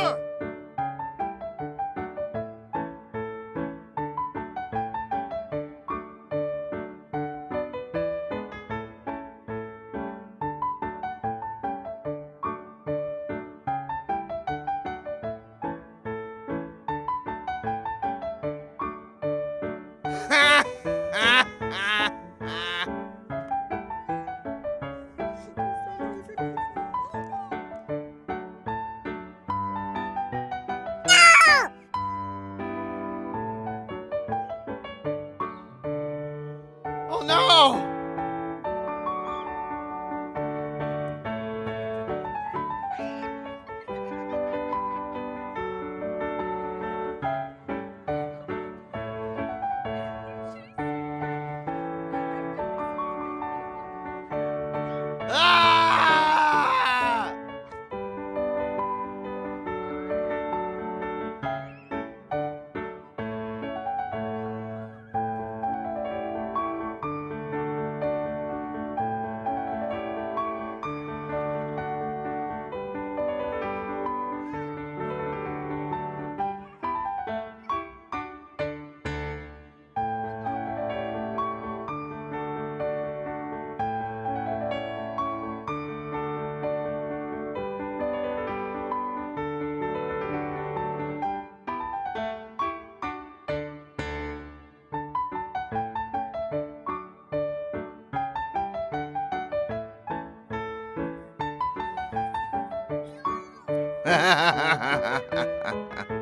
Sure! Ha ha ha ha ha ha ha ha!